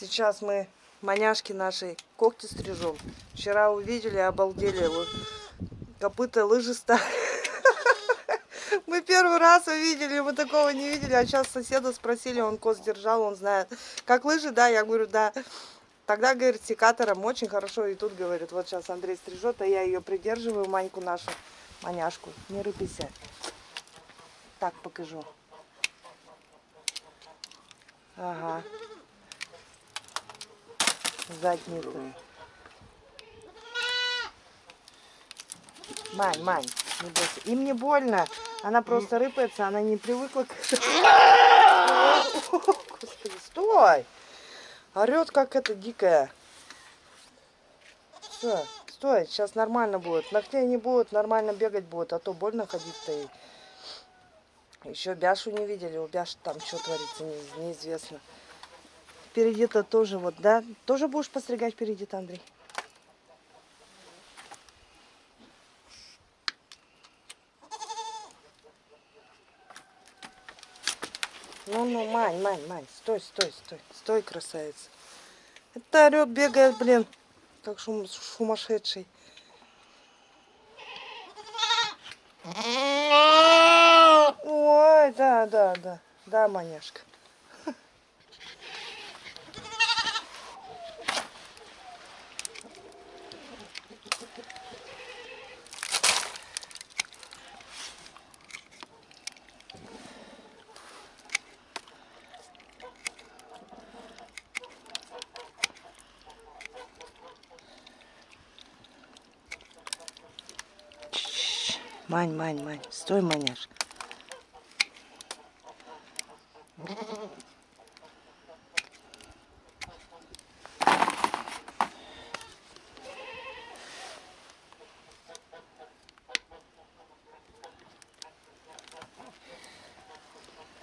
Сейчас мы маняшки нашей когти стрижем. Вчера увидели, обалдели. Вот, копыта лыжи стали. Мы первый раз увидели, мы такого не видели. А сейчас соседа спросили, он коз держал, он знает. Как лыжи, да? Я говорю, да. Тогда, говорит, секатором очень хорошо. И тут, говорит, вот сейчас Андрей стрижет, а я ее придерживаю, Маньку нашу, маняшку. Не рыпайся. Так покажу. Ага. Задницу. Мань, Мань, не бойся. Им не больно. Она просто рыпается, она не привыкла к... Господи, стой! Орет, как это дикая. Все, стой, сейчас нормально будет. Ногтей не будет, нормально бегать будет, а то больно ходить-то ей. Еще Бяшу не видели, у Бяши там что творится, не, неизвестно. Впереди-то тоже вот, да? Тоже будешь постригать впереди-то, Андрей? Ну-ну, Мань, Мань, Мань, стой, стой, стой, стой, красавица. Это орет, бегает, блин, как шум, сумасшедший. Ой, да, да, да, да, маняшка. Мань, Мань, Мань, стой, маняш.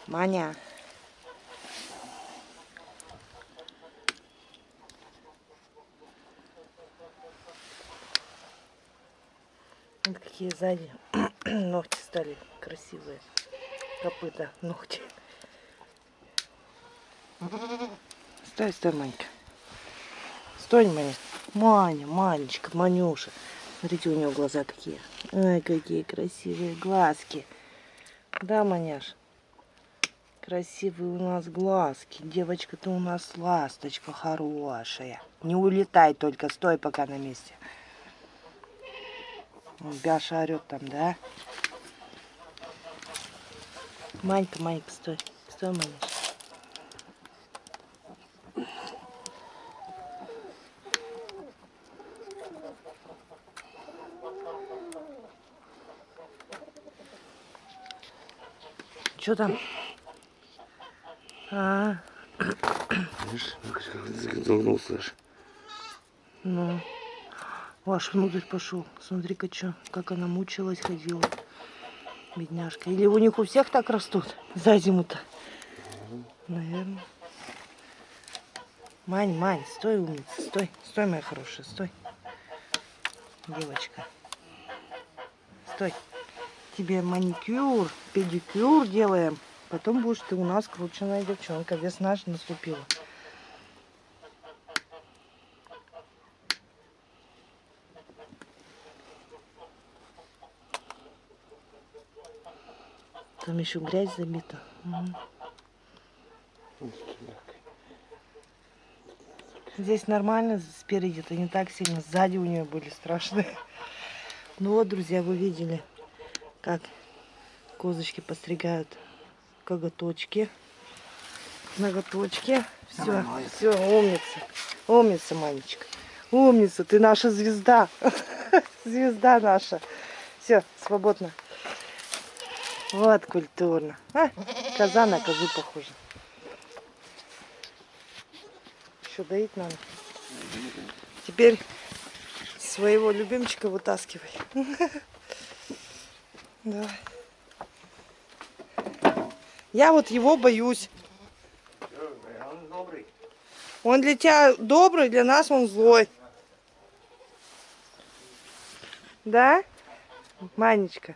Маня. Какие сзади ногти стали красивые. Копыта, ногти. Стой, стой, Манька. Стой, Маня. Маня, Манечка, Манюша. Смотрите, у него глаза какие. Ай, какие красивые глазки. Да, Маняш? Красивые у нас глазки. Девочка, ты у нас ласточка хорошая. Не улетай только, стой пока на месте. Бяша орет там, да? Манька, Манька, стой. Стой, Манька. Что там? А, Видишь, загнулся аж. ну. Ваш внутрь пошел. Смотри-ка, что, как она мучилась, ходила. Бедняжка. Или у них у всех так растут за зиму-то? Наверное. Мань, Мань, стой, умница, стой. Стой, моя хорошая, стой. Девочка. Стой. Тебе маникюр, педикюр делаем. Потом будешь ты у нас крученная девчонка. Весна же наступила. Там еще грязь забита. Угу. Здесь нормально спереди, это не так сильно. Сзади у нее были страшные. Ну вот, друзья, вы видели, как козочки постригают коготочки. Ноготочки. Все, все, умница. Умница, Манечка. Умница, ты наша звезда. Звезда наша. Все, свободно. Вот культурно. А, коза на козу похожа. Еще доить надо. Теперь своего любимчика вытаскивай. Давай. Я вот его боюсь. Он добрый. Он для тебя добрый, для нас он злой. Да? Манечка.